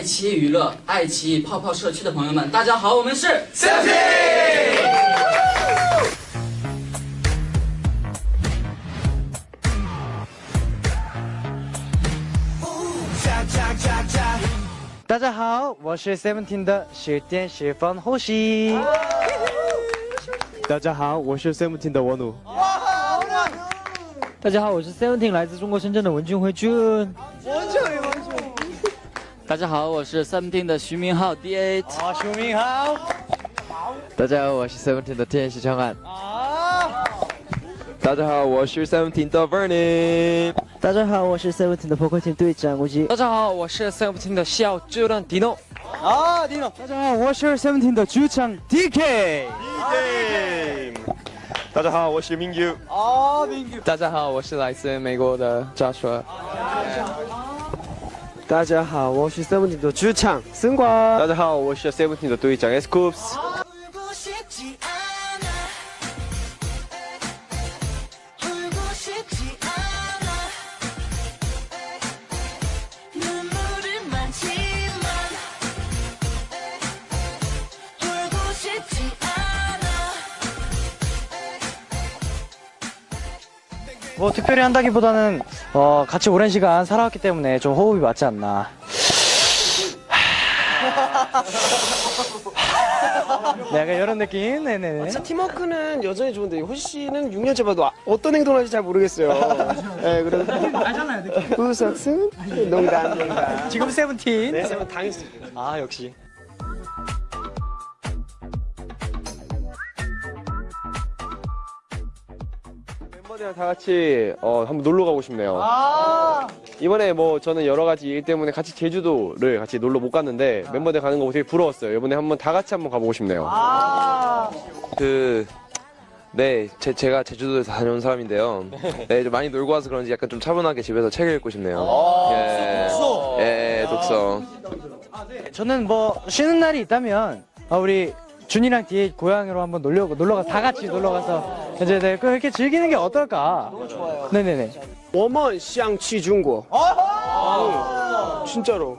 爱奇艺娱乐、爱奇艺泡泡社区的朋友们，大家好，我们是 Seventeen。大家好，我是 Seventeen 的十点十分呼吸。大家好，我是 Seventeen 的我努。大家好，我是 Seventeen 来自中国深圳的文俊辉俊。大家好，我是 Seventeen 的徐明浩 D A。啊，徐明浩。大家好，我是 Seventeen 的天使长安。啊。大家好，我是 Seventeen 的 Vernon。大家好，我是 Seventeen 的破壳艇队长吴吉。大家好，我是 Seventeen 的小主任 Dino。啊，Dino。大家好，我是 Seventeen 的主唱 DK。DK。大家好，我是明宇。啊，明宇。大家好，我是来自美国的 Joshua。大家好，我是 Seventeen 的主唱森瓜。大家好，我是 Seventeen 的队长 S Coops。 뭐 특별히 한다기보다는 어, 같이 오랜 시간 살아왔기 때문에 좀 호흡이 맞지 않나. 네, 약간 이런 느낌? 네네네. 진짜 팀워크는 여전히 좋은데 호시 씨는 6년째 봐도 아- 어떤 행동을 하는지 잘 모르겠어요. 네, 그래서 알잖아요, 느낌. 후석승 농담 농담. 지금 세븐틴. 네, 세븐 당했습니다. 아, 역시. 멤버들이랑 다 같이 어, 한번 놀러 가고 싶네요. 아, 이번에 뭐 저는 여러 가지 일 때문에 같이 제주도를 같이 놀러 못 갔는데 멤버들 가는 거 되게 부러웠어요. 이번에 한번 다 같이 한번 가보고 싶네요. 아. 그, 네, 제, 제가 제주도에서 다녀온 사람인데요. 네, 좀 많이 놀고 와서 그런지 약간 좀 차분하게 집에서 책을 읽고 싶네요. 예. 독서. 예, 독서. 저는 뭐 쉬는 날이 있다면 아, 우리 준이랑 뒤에 고향으로 한번 놀려 놀러 가서 다 같이 놀러 가서 이제 네, 이렇게 즐기는 게 어떨까? 너무 좋아요. 네네네. 워먼 샹치 중국. 진짜로.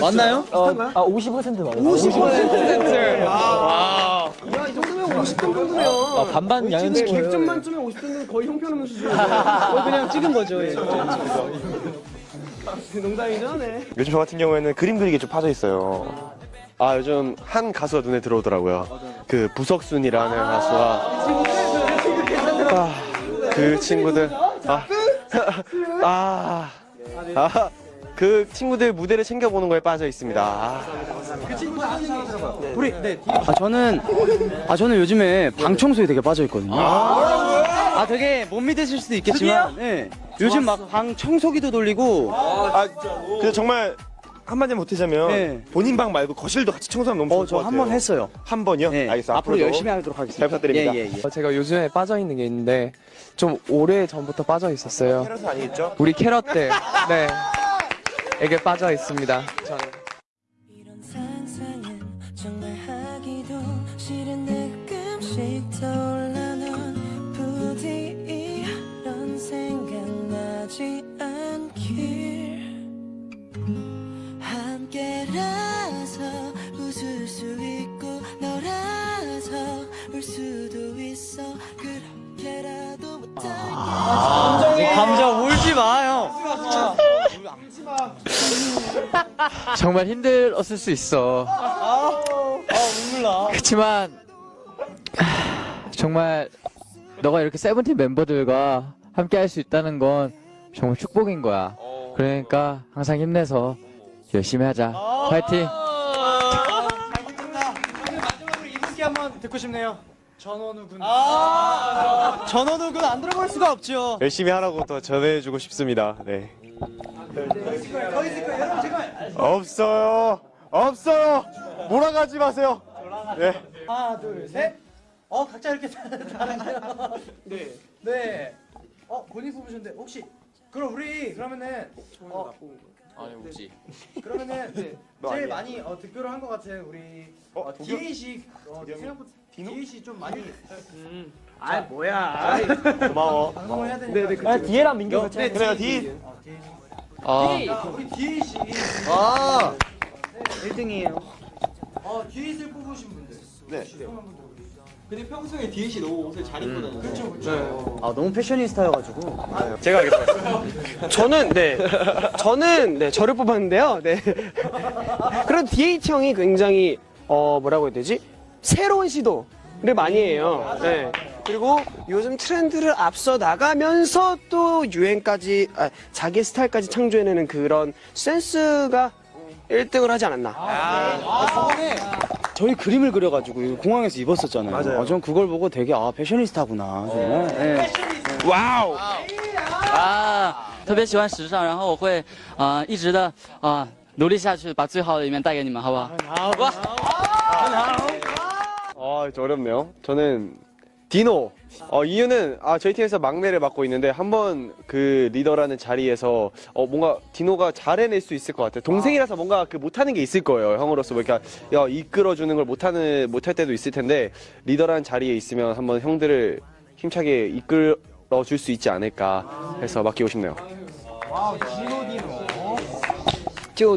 맞나요? 어, 아 50% 맞아요. 50%. 아. 야, 이 정도면 50점 정도면. 아, 반반 양현치 100점 만점에 50점은 거의 형편없는 수준. 그냥 찍은 거죠. 예. 농담이죠, 네. 요즘 저 같은 경우에는 그림 그리기에 좀 빠져 있어요. 아 요즘 한 가수가 눈에 들어오더라고요. 그 부석순이라는 가수가 아, 그 친구들 아, 아, 아, 그 친구들 무대를 챙겨보는 거에 빠져 있습니다. 아. 우리 네. 아 저는 아 저는 요즘에 방 청소에 되게 빠져 있거든요. 아 되게 못 믿으실 수도 있겠지만, 네. 요즘 막 방 청소기도 돌리고, 아, 그래서 정말 한마디 못하자면 네. 본인 방 말고 거실도 같이 청소하면 너무 어 좋을 저것한 같아요. 번 했어요. 한 번이요? 네. 알겠어요. 앞으로 앞으로도 열심히 하도록 하겠습니다. 잘 부탁드립니다. 예, 예, 예. 어, 제가 요즘에 빠져 있는 게 있는데 좀 오래 전부터 빠져 있었어요. 캐럿은 아니겠죠? 우리 캐럿 때, 네, 에게 빠져 있습니다. 저는. 이런 상상 정말 힘들었을 수 있어. 아 눈물 나. 그렇지만 하, 정말 너가 이렇게 세븐틴 멤버들과 함께 할 수 있다는 건 정말 축복인 거야. 그러니까 항상 힘내서 열심히 하자. 파이팅! 마지막으로 이분께 한번 듣고 싶네요. 전원우 군. 아, 전원우 군 안 들어볼 수가 없죠. 열심히 하라고 더 전해주고 싶습니다. 네. 더 있을 거예요. 여러분 제가 없어요. 없어요. 몰아가지 마세요. 네. 하나, 둘, 셋. 어, 각자 이렇게 다른데요. 네. 네. 어, 본인 뽑으셨는데 혹시 그럼 우리 그러면은 어, 아니 우지. 그러면은 네, 너 제일 아니야. 많이 어, 득표를 한 것 같은 우리 어, 어? 디에이 씨 어, 생각보다 디에이 씨좀 많이 아 뭐야. 고마워. 방송을 해야 되니까. 네네 그쵸. 아, 디에랑 민규 같이 네, 그래요, 디. 어, 디에이 씨. 아 자, 우리 디에이 씨. 아. 1등이에요. 어, 디에이 씨를 뽑으신 분들. 네. 근데 평소에 씨 너무 옷을 잘 입고 다니죠. 그렇죠, 그렇죠. 아, 너무 패셔니스타여가지고. 제가 하겠습니다. 저는 네, 저는 네 저를 뽑았는데요. 네. 그런 DH 형이 굉장히 어 뭐라고 해야 되지? 새로운 시도를 많이 해요. 네. 그리고 요즘 트렌드를 앞서 나가면서 또 유행까지 아, 자기 스타일까지 창조해내는 그런 센스가 1등을 하지 않았나. 네. 저희 그림을 그려가지고 이거 공항에서 입었었잖아요. 맞아요. 어, 전 그걸 보고 되게 아 패셔니스타구나. 정말. 네. 와우. 啊，特别喜欢时尚，然后我会啊、一直的啊、努力下去，把最好的一面带给你们，好不好？ 아, 저 어렵네요. 저는 디노. 어, 이유는 아, 저희 팀에서 막내를 맡고 있는데 한번 그 리더라는 자리에서 어, 뭔가 디노가 잘 해낼 수 있을 것 같아요. 동생이라서 뭔가 그 못하는 게 있을 거예요. 형으로서 뭐 이렇게 야, 이끌어주는 걸 못하는 못할 때도 있을 텐데 리더라는 자리에 있으면 한번 형들을 힘차게 이끌어 줄 수 있지 않을까 해서 맡기고 싶네요. 就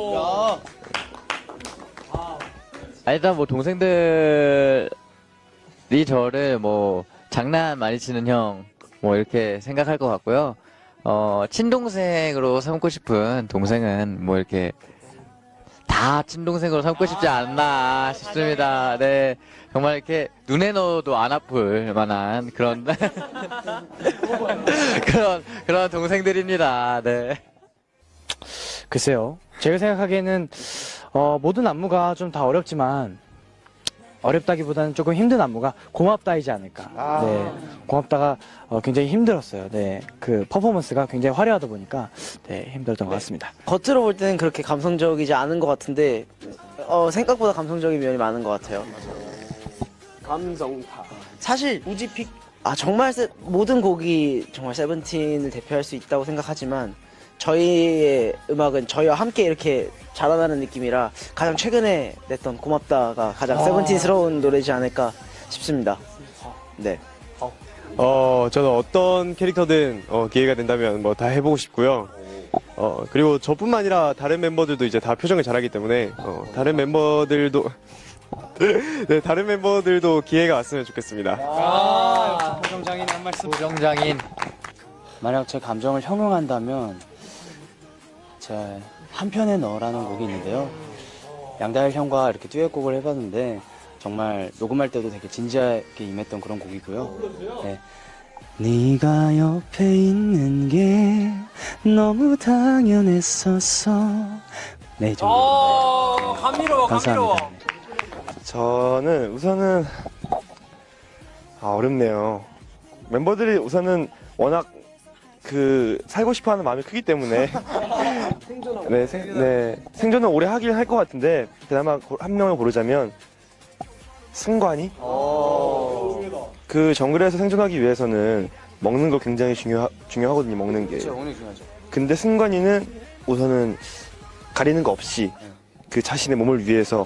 아, 일단 뭐 동생들이 저를 뭐 장난 많이 치는 형 뭐 이렇게 생각할 것 같고요. 어, 친동생으로 삼고 싶은 동생은 뭐 이렇게 다 친동생으로 삼고 싶지 않나 싶습니다. 네. 정말 이렇게 눈에 넣어도 안 아플 만한 그런 그런 그런 동생들입니다. 네. 글쎄요. 제가 생각하기에는 어, 모든 안무가 좀 다 어렵지만 어렵다기보다는 조금 힘든 안무가 고맙다이지 않을까. 네, 고맙다가 어, 굉장히 힘들었어요. 네, 그 퍼포먼스가 굉장히 화려하다 보니까 네 힘들었던 것 같습니다. 겉으로 볼 때는 그렇게 감성적이지 않은 것 같은데 어, 생각보다 감성적인 면이 많은 것 같아요. 감성파. 사실 우지픽 아 정말 세, 모든 곡이 정말 세븐틴을 대표할 수 있다고 생각하지만 저희의 음악은 저희와 함께 이렇게 자라나는 느낌이라 가장 최근에 냈던 고맙다가 가장 세븐틴스러운 노래지 않을까 싶습니다. 네. 어, 저는 어떤 캐릭터든 어, 기회가 된다면 뭐 다 해보고 싶고요. 어, 그리고 저뿐만 아니라 다른 멤버들도 이제 다 표정을 잘하기 때문에 어, 다른 멤버들도 네, 다른 멤버들도 기회가 왔으면 좋겠습니다. 아, 부정장인 한 말씀. 부정장인. 만약 제 감정을 형용한다면 제 한편의 너라는 곡이 있는데요. 양다일 형과 이렇게 듀엣곡을 해봤는데 정말 녹음할 때도 되게 진지하게 임했던 그런 곡이고요. 네. 네가 옆에 있는 게 너무 당연했었어. 네, 정도. 감미로워, 감미로워. 저는 우선은 아, 어렵네요. 멤버들이 우선은 워낙 그 살고 싶어하는 마음이 크기 때문에. 네, 생, 네. 생존은 오래 하긴 할 것 같은데 그나마 고- 한 명을 고르자면 승관이? 그 정글에서 생존하기 위해서는 먹는 거 굉장히 중요 중요하거든요 먹는 게. 근데 승관이는 우선은 가리는 거 없이 그 자신의 몸을 위해서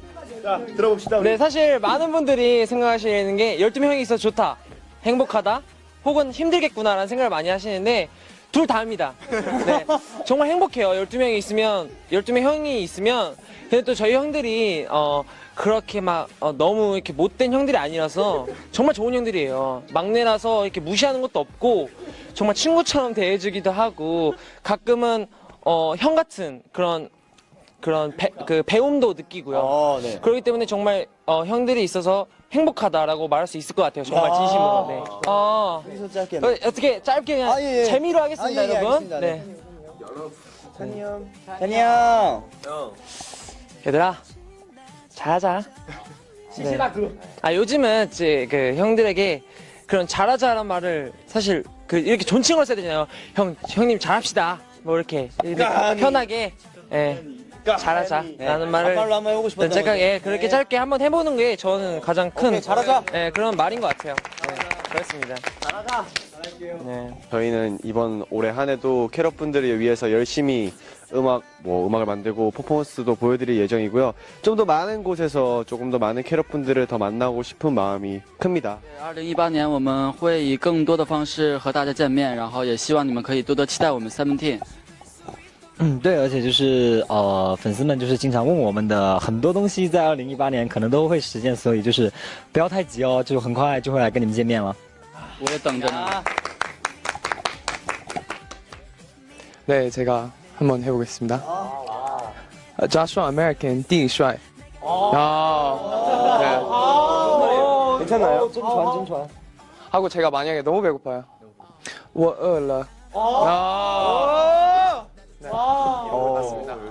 자, 들어봅시다. 우리. 네, 사실 많은 분들이 생각하시는 게 12명이 있어 좋다, 행복하다, 혹은 힘들겠구나라는 생각을 많이 하시는데 둘 다입니다. 네, 정말 행복해요. 12명이 있으면 12명 형이 있으면 근데 또 저희 형들이 어 그렇게 막 어, 너무 이렇게 못된 형들이 아니라서 정말 좋은 형들이에요. 막내라서 이렇게 무시하는 것도 없고 정말 친구처럼 대해주기도 하고 가끔은 어, 형 같은 그런 그런 배, 그 배움도 느끼고요. 어, 네. 그렇기 때문에 정말 어, 형들이 있어서 행복하다라고 말할 수 있을 것 같아요. 정말 진심으로. 네. 어, 여기서 짧게. 어, 어떻게 짧게 그냥 아, 예, 예. 재미로 하겠습니다, 아, 예, 예, 여러분. 알겠습니다. 네. 안녕. 얘들아, 잘하자. 네. 아 요즘은 이제 그 형들에게 그런 잘하자란 말을 사실 그 이렇게 존칭을 써야 되잖아요. 형 형님 잘합시다. 뭐 이렇게, 이렇게 편하게 예. 잘하자라는 말을 반말로 한번 해보고 싶었던 제가 거죠. 예 그렇게 짧게 한번 해보는 게 저는 가장 큰 오케이, 잘하자. 예 그런 말인 것 같아요. 네, 그렇습니다. 네. 저희는 이번 올해 한 해도 캐럿 분들을 위해서 열심히 음악 뭐 음악을 만들고 퍼포먼스도 보여드릴 예정이고요. 좀 더 많은 곳에서 조금 더 많은 캐럿 분들을 더 만나고 싶은 마음이 큽니다. 二零一八年我们会以更多的方式和大家见面，然后也希望你们可以多多期待我们 Seventeen。 嗯，对，而且就是呃，粉丝们就是经常问我们的很多东西，在二零一八年可能都会实现，所以就是不要太急哦，就很快就会来跟你们见面了。我也等着呢。 네, 제가 한번 해보겠습니다. 아, Joshua American 地帅. 아, 네. 괜찮나요? 좀传，真传。 하고 제가 만약에 너무 배고파요. 我饿了. 아. 네. 맞습니다.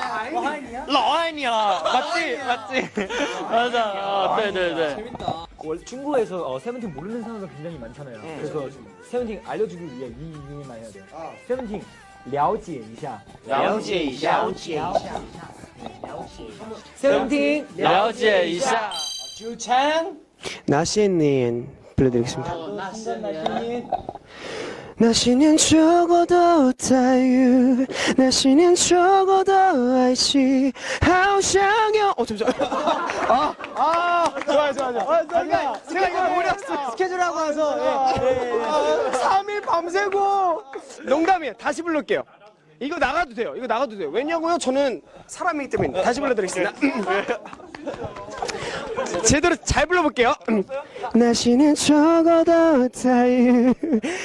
爱你啊！老爱你啊！ 맞지, 맞지. 맞아. 어, 对对对。 원래 중국에서 어, 세븐틴 모르는 사람들 굉장히 많잖아요. 그래서 세븐틴 알려주기 위해 이 이름만 해야 돼요. 세븐틴 了解一下.了解一下。了解一下。 세븐틴 了解一下。 나시엔 불러드리겠습니다. 나시 는 적어도 다유. 나시는 적어도 아이시 하우샹여 어 잠시만. 아, 아 좋아요 좋아요 좋아요. 아, 제가, 제가 이거 노렸어 스케줄하고 와서 예, 예. 3일 밤새고. 농담이에요. 다시 부를게요. 이거 나가도 돼요. 이거 나가도 돼요. 왜냐고요? 저는 사람이기 때문에 다시 불러드리겠습니다 제대로 잘 불러볼게요. 나시는 적어도 다유,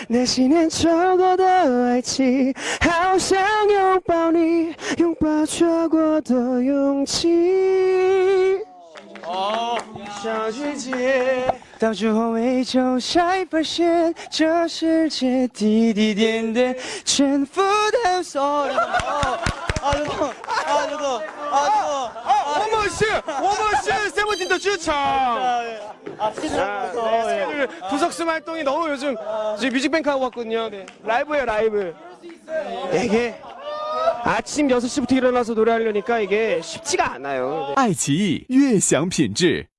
나시는 적어도 알지. 好想拥抱你，拥抱错的勇气。小姐姐，到最后依旧才发现，这世界滴滴点点，全部都所有。 아, 저도, 아, 저도, 아, 저도. 아, 워머씨! 워머씨! 세븐틴더 추천! 아, 스케줄에서. 네, 스케줄 부석순 활동이 너무 요즘 지금 뮤직뱅크 하고 왔거든요. 네. 라이브예요, 라이브. 이게 아침 6시부터 일어나서 노래하려니까 이게 쉽지가 않아요. 네. 爱奇艺悦享品质。